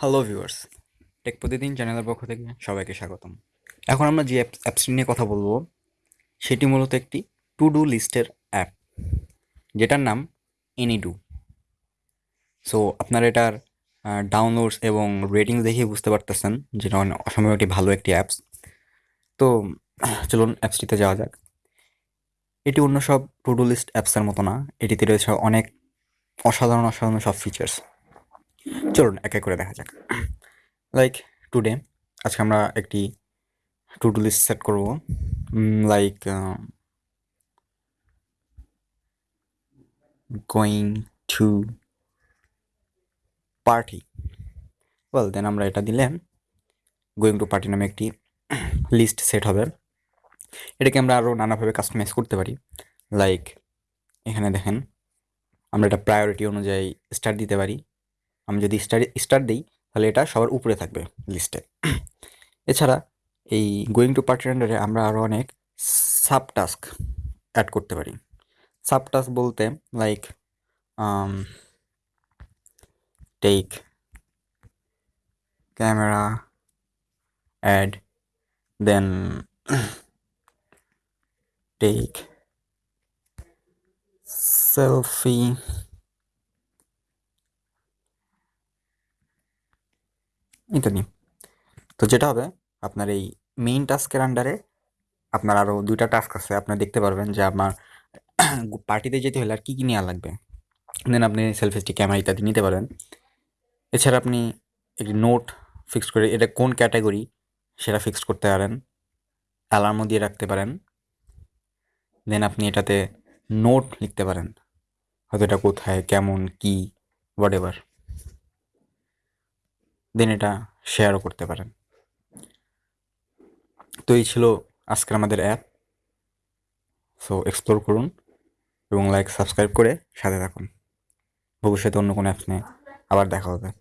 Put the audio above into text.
Hello viewers take প্রতিদিন চ্যানেলের পক্ষ থেকে সবাইকে স্বাগতম। এখন আমরা যে অ্যাপস অ্যাপসটি নিয়ে কথা বলব, সেটি মূলত একটি টু ডু লিস্টের অ্যাপ যেটার নাম এনিডু সো আপনারা এটার ডাউনলোডস এবং রেটিংস দেখে বুঝতে পারতেছেন যেটা অসম্ভব একটি ভালো একটি অ্যাপস তো, চলুন অ্যাপসটিতে যাওয়া যাক। এটি অন্য সব টু ডু লিস্ট অ্যাপসের মতো না। এটিতে রয়েছে অনেক অসাধারণ অসাধারণ সব ফিচার্স চলুন, এক এক করে দেখা যাক। লাইক টুডে আজকে আমরা একটি টু ডু লিস্ট সেট করব like going to party well then আমরা এটা দিলে গোয়িং টু পার্টি নামে একটি লিস্ট সেট হবে। এটাকে আমরা আরও নানাভাবে কাস্টমাইজ করতে পারি। লাইক এখানে দেখেন, আমরা এটা প্রায়োরিটি অনুযায়ী স্টার দিতে পারি। আমি যদি স্টার স্টার দিই, তাহলে এটা সবার উপরে থাকবে লিস্টে এছাড়া এই গোয়িং টু পার্টি আন্ডারে আমরা আরও অনেক সাব টাস্ক অ্যাড করতে পারি। সাব টাস্ক বলতে like take camera add then take selfie ইত্যাদি তো যেটা হবে, আপনার এই মেইন টাস্কের আন্ডারে আপনার আরও দুইটা টাস্ক আছে। আপনি দেখতে পারবেন যে আমার পার্টিতে যেতে হলে আর কী কী নেওয়া লাগবে। দেন আপনি সেলফি ক্যামেরা ইত্যাদি নিতে পারবেন এছাড়া আপনি একটি নোট ফিক্স করে, এটা কোন ক্যাটাগরি সেটা ফিক্স করতে পারেন। অ্যালার্মও দিয়ে রাখতে পারেন। দেন আপনি এটাতে নোট লিখতে পারেন। হয়তো এটা কোথায়, কেমন, কী হোয়াট এভার দেন এটা শেয়ারও করতে পারেন। তো এই ছিল আজকের আমাদের অ্যাপ সো এক্সপ্লোর করুন এবং লাইক সাবস্ক্রাইব করে সাথে থাকুন। ভবিষ্যতে অন্য কোনো অ্যাপস নিয়ে আবার দেখা হবে।